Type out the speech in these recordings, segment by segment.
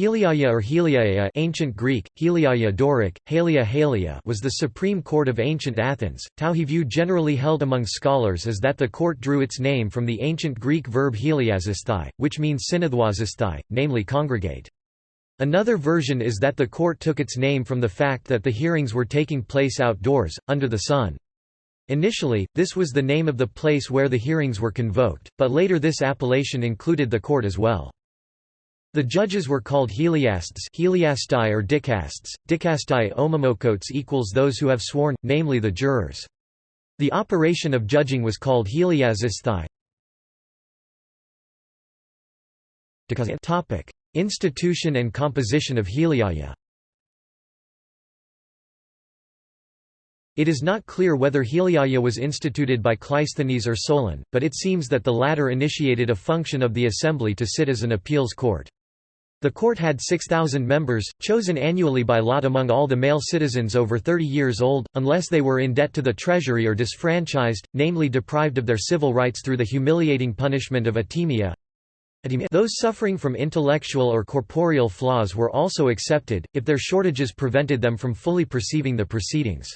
Heliaia or Heliaia ancient Greek, Heliaia Doric, Halia Halia was the supreme court of ancient Athens. Tauhi view generally held among scholars is that the court drew its name from the ancient Greek verb heliasisthai, which means synethwasisthai, namely congregate. Another version is that the court took its name from the fact that the hearings were taking place outdoors, under the sun. Initially, this was the name of the place where the hearings were convoked, but later this appellation included the court as well. The judges were called heliasts heliastai or dicasts, dicastai omomokotes equals those who have sworn, namely the jurors. The operation of judging was called heliasisthai. Institution and composition of heliaia It is not clear whether heliaia was instituted by Cleisthenes or Solon, but it seems that the latter initiated a function of the assembly to sit as an appeals court. The court had 6,000 members, chosen annually by lot among all the male citizens over 30 years old, unless they were in debt to the treasury or disfranchised, namely deprived of their civil rights through the humiliating punishment of atimia. Those suffering from intellectual or corporeal flaws were also accepted, if their shortages prevented them from fully perceiving the proceedings.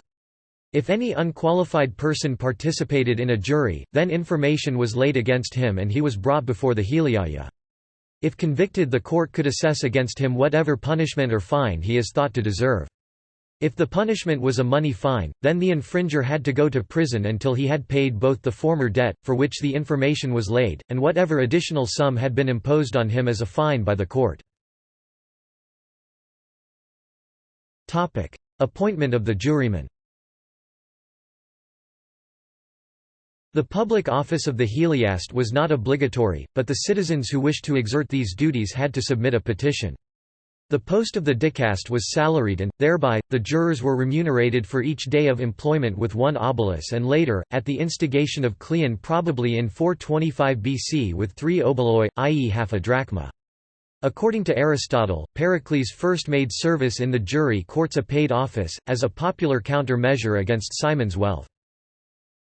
If any unqualified person participated in a jury, then information was laid against him and he was brought before the Heliaia. If convicted the court could assess against him whatever punishment or fine he is thought to deserve. If the punishment was a money fine, then the infringer had to go to prison until he had paid both the former debt, for which the information was laid, and whatever additional sum had been imposed on him as a fine by the court. Appointment of the jurymen The public office of the heliast was not obligatory, but the citizens who wished to exert these duties had to submit a petition. The post of the dicast was salaried and, thereby, the jurors were remunerated for each day of employment with one obolus and later, at the instigation of Cleon probably in 425 BC with three oboloi, i.e. half a drachma. According to Aristotle, Pericles first made service in the jury courts a paid office, as a popular counter-measure against Cimon's wealth.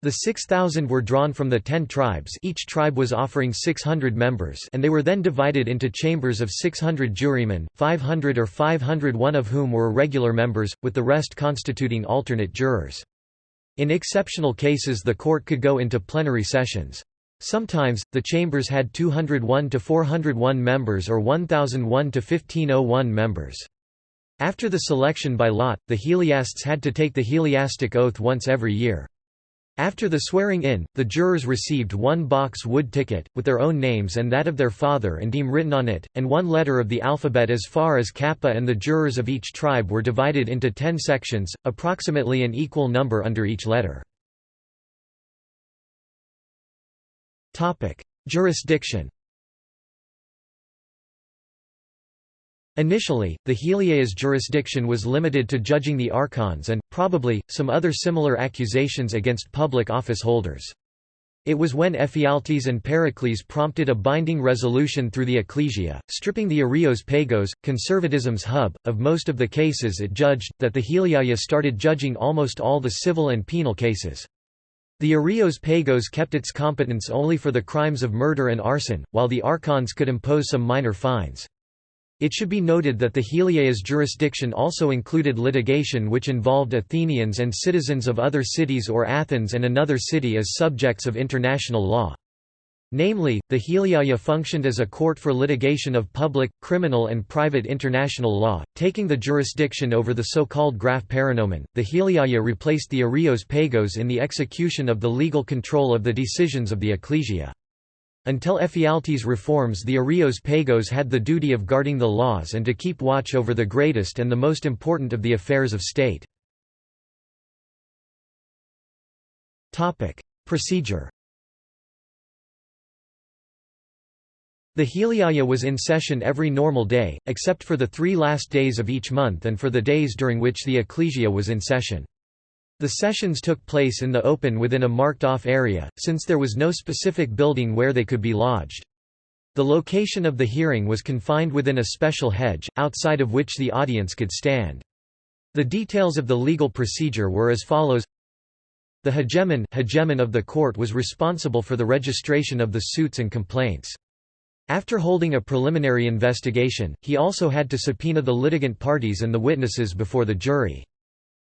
The 6,000 were drawn from the ten tribes each tribe was offering 600 members and they were then divided into chambers of 600 jurymen, 500 or 501 of whom were regular members, with the rest constituting alternate jurors. In exceptional cases the court could go into plenary sessions. Sometimes, the chambers had 201 to 401 members or 1001 to 1501 members. After the selection by lot, the heliasts had to take the heliastic oath once every year. After the swearing-in, the jurors received one box wood ticket, with their own names and that of their father and deme written on it, and one letter of the alphabet as far as kappa and the jurors of each tribe were divided into ten sections, approximately an equal number under each letter. Jurisdiction Initially, the Heliaea's jurisdiction was limited to judging the archons and, probably, some other similar accusations against public office holders. It was when Ephialtes and Pericles prompted a binding resolution through the Ecclesia, stripping the Areios Pagos, conservatism's hub, of most of the cases it judged, that the Heliaea started judging almost all the civil and penal cases. The Areios Pagos kept its competence only for the crimes of murder and arson, while the archons could impose some minor fines. It should be noted that the Heliaea's jurisdiction also included litigation which involved Athenians and citizens of other cities or Athens and another city as subjects of international law. Namely, the Heliaea functioned as a court for litigation of public, criminal and private international law, taking the jurisdiction over the so-called graph paranomen. The Heliaea replaced the Areios Pagos in the execution of the legal control of the decisions of the ecclesia. Until Ephialtes' reforms the Areios Pagos had the duty of guarding the laws and to keep watch over the greatest and the most important of the affairs of state. Procedure The Heliaea was in session every normal day, except for the three last days of each month and for the days during which the ecclesia was in session. The sessions took place in the open within a marked-off area, since there was no specific building where they could be lodged. The location of the hearing was confined within a special hedge, outside of which the audience could stand. The details of the legal procedure were as follows The hegemon, hegemon of the court was responsible for the registration of the suits and complaints. After holding a preliminary investigation, he also had to subpoena the litigant parties and the witnesses before the jury.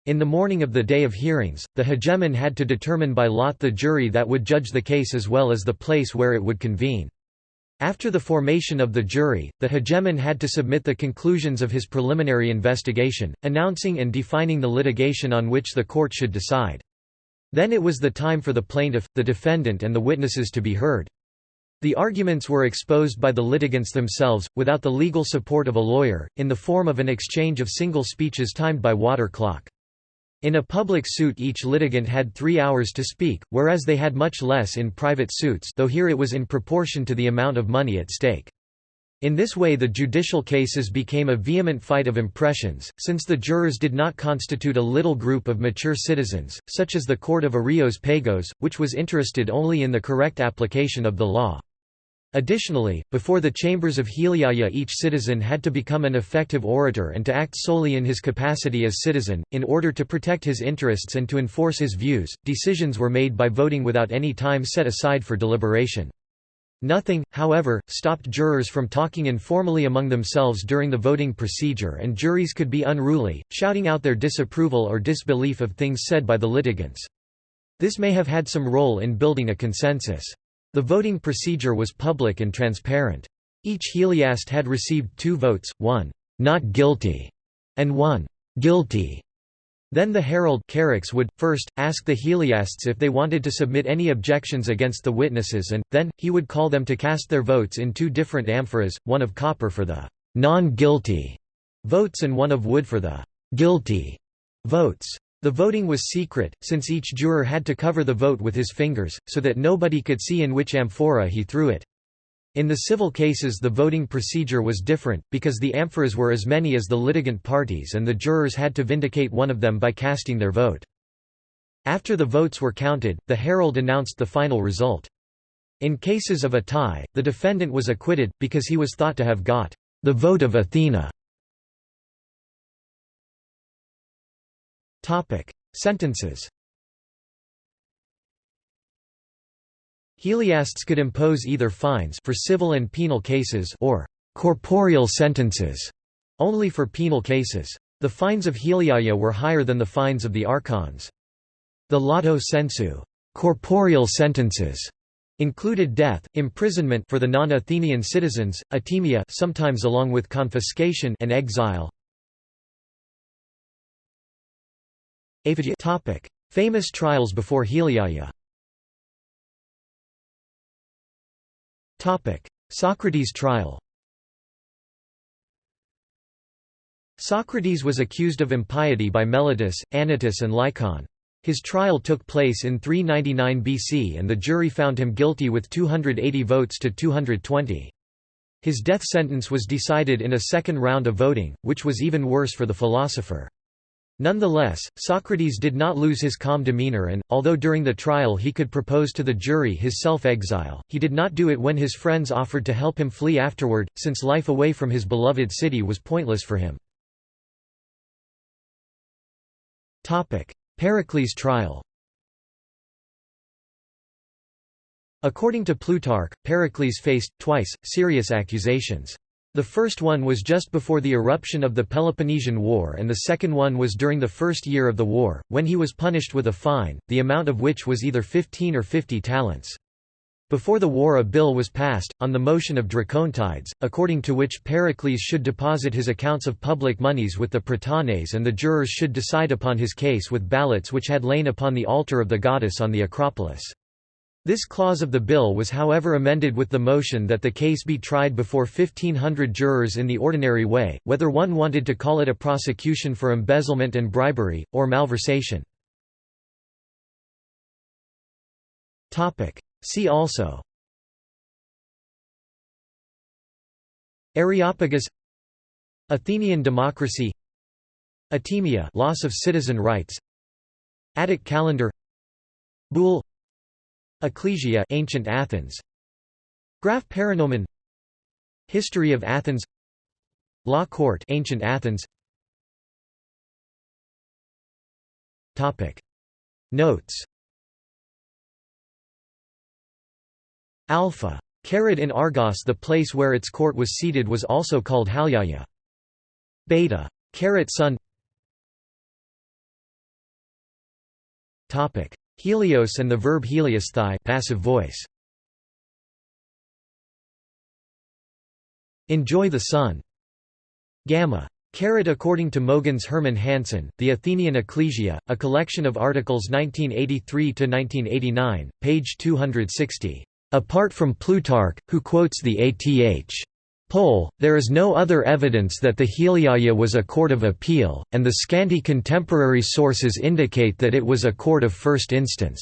In the morning of the day of hearings, the hegemon had to determine by lot the jury that would judge the case as well as the place where it would convene. After the formation of the jury, the hegemon had to submit the conclusions of his preliminary investigation, announcing and defining the litigation on which the court should decide. Then it was the time for the plaintiff, the defendant and the witnesses to be heard. The arguments were exposed by the litigants themselves, without the legal support of a lawyer, in the form of an exchange of single speeches timed by water clock. In a public suit each litigant had three hours to speak, whereas they had much less in private suits though here it was in proportion to the amount of money at stake. In this way the judicial cases became a vehement fight of impressions, since the jurors did not constitute a little group of mature citizens, such as the court of Areios Pagos, which was interested only in the correct application of the law. Additionally, before the chambers of Heliaia each citizen had to become an effective orator and to act solely in his capacity as citizen, in order to protect his interests and to enforce his views. Decisions were made by voting without any time set aside for deliberation. Nothing, however, stopped jurors from talking informally among themselves during the voting procedure and juries could be unruly, shouting out their disapproval or disbelief of things said by the litigants. This may have had some role in building a consensus. The voting procedure was public and transparent. Each heliast had received two votes, one, "'not guilty' and one, "'guilty' Then the herald would, first, ask the heliasts if they wanted to submit any objections against the witnesses and, then, he would call them to cast their votes in two different amphoras, one of copper for the «non-guilty» votes and one of wood for the «guilty» votes. The voting was secret, since each juror had to cover the vote with his fingers, so that nobody could see in which amphora he threw it. In the civil cases the voting procedure was different, because the amphoras were as many as the litigant parties and the jurors had to vindicate one of them by casting their vote. After the votes were counted, the herald announced the final result. In cases of a tie, the defendant was acquitted, because he was thought to have got the vote of Athena. Topic: Sentences. Heliasts could impose either fines for civil and penal cases or corporeal sentences only for penal cases. The fines of Heliaia were higher than the fines of the archons. The lato sensu corporeal sentences included death, imprisonment for the non-Athenian citizens, atimia sometimes along with confiscation and exile, Topic: Famous trials before Heliaia. Topic: Socrates trial. Socrates was accused of impiety by Meletus, Anytus and Lycon. His trial took place in 399 BC and the jury found him guilty with 280 votes to 220. His death sentence was decided in a second round of voting, which was even worse for the philosopher. Nonetheless, Socrates did not lose his calm demeanor and, although during the trial he could propose to the jury his self-exile, he did not do it when his friends offered to help him flee afterward, since life away from his beloved city was pointless for him. Pericles' trial According to Plutarch, Pericles faced, twice, serious accusations. The first one was just before the eruption of the Peloponnesian War and the second one was during the first year of the war, when he was punished with a fine, the amount of which was either 15 or 50 talents. Before the war a bill was passed, on the motion of Dracontides, according to which Pericles should deposit his accounts of public moneys with the Prytanes and the jurors should decide upon his case with ballots which had lain upon the altar of the goddess on the Acropolis. This clause of the bill was however amended with the motion that the case be tried before 1500 jurors in the ordinary way, whether one wanted to call it a prosecution for embezzlement and bribery, or malversation. See also. Areopagus. Athenian democracy. Atimia loss of citizen rights. Attic calendar. Boule Ecclesia ancient Athens. Graph Paranomon History of Athens. Law Court ancient Athens. Topic. Notes. Alpha. Carat in Argos the place where its court was seated was also called Halyaya. Beta. Carat sun Helios and the verb heliosthai passive voice. Enjoy the sun. Gamma. Carat according to Mogens Herman Hansen, The Athenian Ecclesia, a collection of articles 1983–1989, page 260. Apart from Plutarch, who quotes the Ath. Pole, there is no other evidence that the Heliaia was a court of appeal, and the scanty contemporary sources indicate that it was a court of first instance.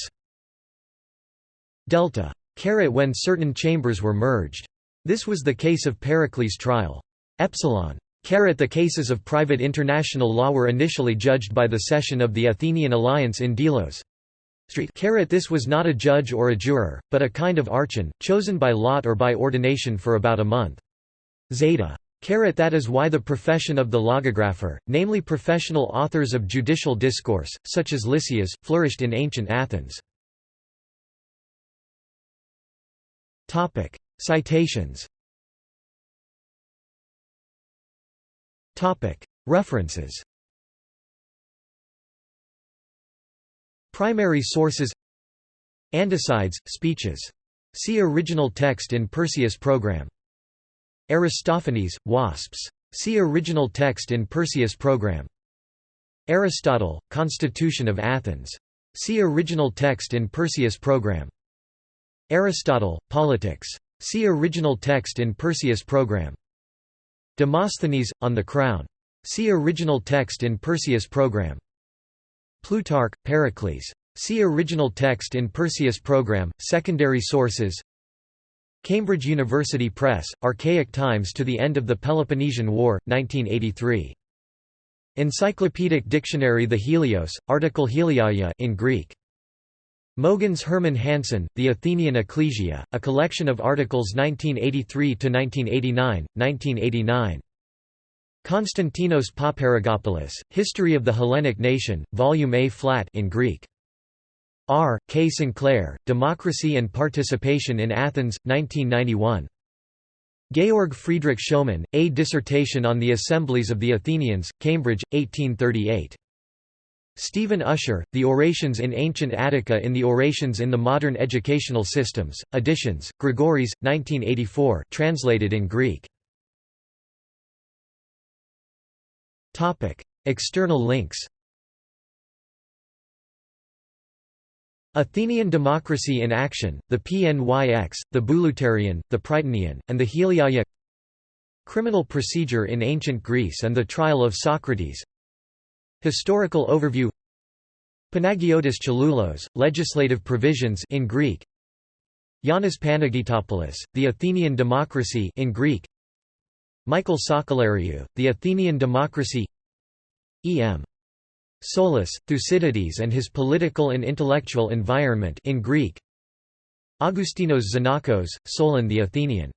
Delta. Carat when certain chambers were merged. This was the case of Pericles' trial. Epsilon. Carat the cases of private international law were initially judged by the session of the Athenian alliance in Delos. Carat this was not a judge or a juror, but a kind of archon, chosen by lot or by ordination for about a month. Zeta. Carat that is why the profession of the logographer, namely professional authors of judicial discourse, such as Lysias, flourished in ancient Athens. Citations References Primary sources Andocides, speeches. See original text in Perseus program. Aristophanes, wasps. See original text in Perseus program. Aristotle, Constitution of Athens. See original text in Perseus program. Aristotle, Politics. See original text in Perseus program. Demosthenes, On the Crown. See original text in Perseus program. Plutarch, Pericles. See original text in Perseus program. Secondary sources Cambridge University Press, Archaic Times to the End of the Peloponnesian War, 1983. Encyclopedic Dictionary The Helios, article Heliaia in Greek. Mogens Herman Hansen, The Athenian Ecclesia, a collection of articles 1983–1989, 1989. Konstantinos Paparrigopoulos, History of the Hellenic Nation, Volume A flat in Greek. R. K. Sinclair, Democracy and Participation in Athens, 1991. Georg Friedrich Schoemann, A Dissertation on the Assemblies of the Athenians, Cambridge, 1838. Stephen Usher, The Orations in Ancient Attica in the Orations in the Modern Educational Systems, Editions, Gregoris, 1984 translated in Greek. External links Athenian Democracy in Action, the PNYX, the Bouleuterion, the Prytaneon, and the Heliaia. Criminal Procedure in Ancient Greece and the Trial of Socrates. Historical Overview. Panagiotis Chalulos, Legislative Provisions in Greek. Yanis Panagiotopoulos, The Athenian Democracy in Greek. Michael Sakellariou, The Athenian Democracy. E.M. Solus, Thucydides and his political and intellectual environment in Greek. Augustinos Xenakos, Solon the Athenian